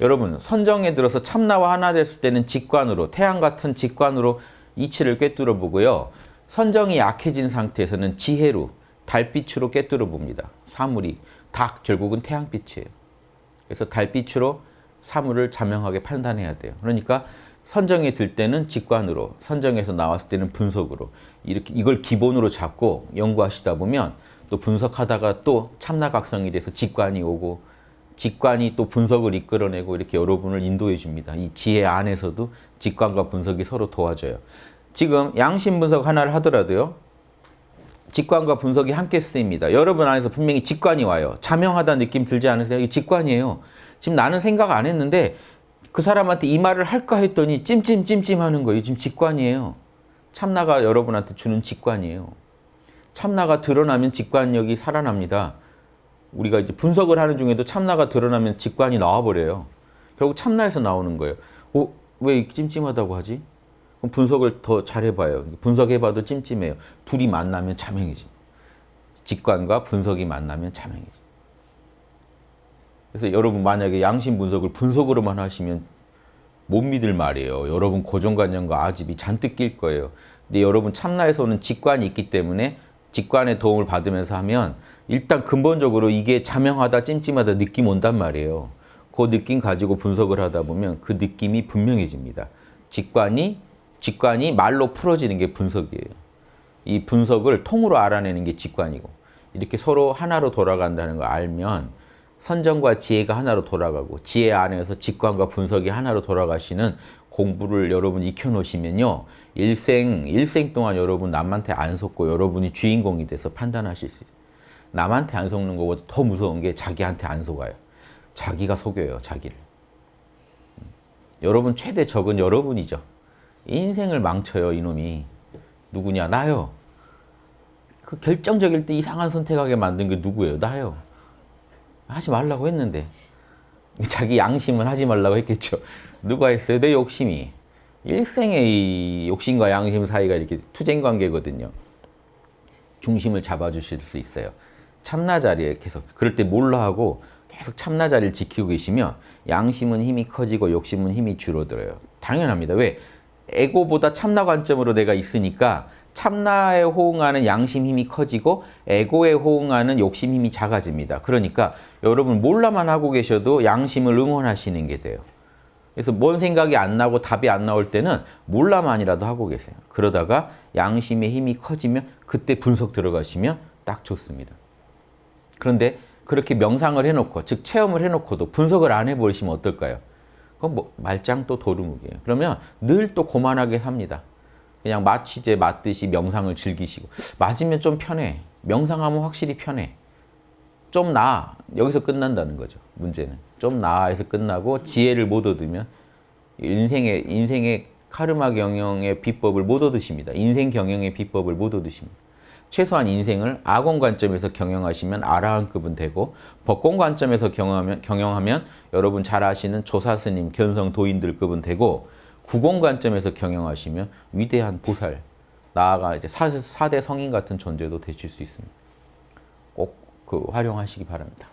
여러분 선정에 들어서 참나와 하나 됐을 때는 직관으로 태양 같은 직관으로 이치를 꿰뚫어 보고요. 선정이 약해진 상태에서는 지혜로 달빛으로 꿰뚫어 봅니다. 사물이 다 결국은 태양빛이에요. 그래서 달빛으로 사물을 자명하게 판단해야 돼요. 그러니까 선정에 들 때는 직관으로, 선정에서 나왔을 때는 분석으로 이렇게 이걸 기본으로 잡고 연구하시다 보면 또 분석하다가 또 참나각성이 돼서 직관이 오고 직관이 또 분석을 이끌어내고 이렇게 여러분을 인도해 줍니다. 이 지혜 안에서도 직관과 분석이 서로 도와줘요. 지금 양심 분석 하나를 하더라도요. 직관과 분석이 함께 쓰입니다. 여러분 안에서 분명히 직관이 와요. 자명하다 느낌 들지 않으세요? 이 직관이에요. 지금 나는 생각 안 했는데 그 사람한테 이 말을 할까 했더니 찜찜찜찜 하는 거예요. 지금 직관이에요. 참나가 여러분한테 주는 직관이에요. 참나가 드러나면 직관력이 살아납니다. 우리가 이제 분석을 하는 중에도 참나가 드러나면 직관이 나와버려요. 결국 참나에서 나오는 거예요. 어? 왜 찜찜하다고 하지? 그럼 분석을 더 잘해봐요. 분석해봐도 찜찜해요. 둘이 만나면 자명해지. 직관과 분석이 만나면 자명해지. 그래서 여러분 만약에 양심 분석을 분석으로만 하시면 못 믿을 말이에요. 여러분 고정관념과 아집이 잔뜩 낄 거예요. 근데 여러분 참나에서 오는 직관이 있기 때문에 직관의 도움을 받으면서 하면 일단 근본적으로 이게 자명하다 찜찜하다 느낌 온단 말이에요. 그 느낌 가지고 분석을 하다 보면 그 느낌이 분명해집니다. 직관이 직관이 말로 풀어지는 게 분석이에요. 이 분석을 통으로 알아내는 게 직관이고 이렇게 서로 하나로 돌아간다는 걸 알면 선정과 지혜가 하나로 돌아가고 지혜 안에서 직관과 분석이 하나로 돌아가시는 공부를 여러분 익혀놓으시면요. 일생, 일생 동안 여러분 남한테 안 속고 여러분이 주인공이 돼서 판단하실 수 있어요. 남한테 안 속는 것보다 더 무서운 게 자기한테 안 속아요. 자기가 속여요, 자기를. 음. 여러분 최대 적은 여러분이죠. 인생을 망쳐요, 이놈이. 누구냐? 나요. 그 결정적일 때 이상한 선택하게 만든 게 누구예요? 나요. 하지 말라고 했는데 자기 양심은 하지 말라고 했겠죠. 누가 했어요? 내 욕심이. 일생의 이 욕심과 양심 사이가 이렇게 투쟁 관계거든요. 중심을 잡아주실 수 있어요. 참나 자리에 계속 그럴 때 몰라 하고 계속 참나 자리를 지키고 계시면 양심은 힘이 커지고 욕심은 힘이 줄어들어요. 당연합니다. 왜? 에고보다 참나 관점으로 내가 있으니까 참나에 호응하는 양심 힘이 커지고 에고에 호응하는 욕심 힘이 작아집니다. 그러니까 여러분 몰라만 하고 계셔도 양심을 응원하시는 게 돼요. 그래서 뭔 생각이 안 나고 답이 안 나올 때는 몰라만이라도 하고 계세요. 그러다가 양심의 힘이 커지면 그때 분석 들어가시면 딱 좋습니다. 그런데 그렇게 명상을 해놓고 즉 체험을 해놓고도 분석을 안 해버리시면 어떨까요? 그건 뭐 말짱 또 도루묵이에요. 그러면 늘 또 고만하게 삽니다. 그냥 마취제 맞듯이 명상을 즐기시고 맞으면 좀 편해. 명상하면 확실히 편해. 좀 나아. 여기서 끝난다는 거죠. 문제는. 좀 나아에서 끝나고 지혜를 못 얻으면 인생의 인생의 카르마 경영의 비법을 못 얻으십니다. 인생 경영의 비법을 못 얻으십니다. 최소한 인생을 아공 관점에서 경영하시면 아라한급은 되고 법공 관점에서 경영하면, 경영하면 여러분 잘 아시는 조사스님, 견성 도인들급은 되고 구공 관점에서 경영하시면 위대한 보살, 나아가 이제 4 대 성인 같은 존재도 되실 수 있습니다. 꼭 그 활용하시기 바랍니다.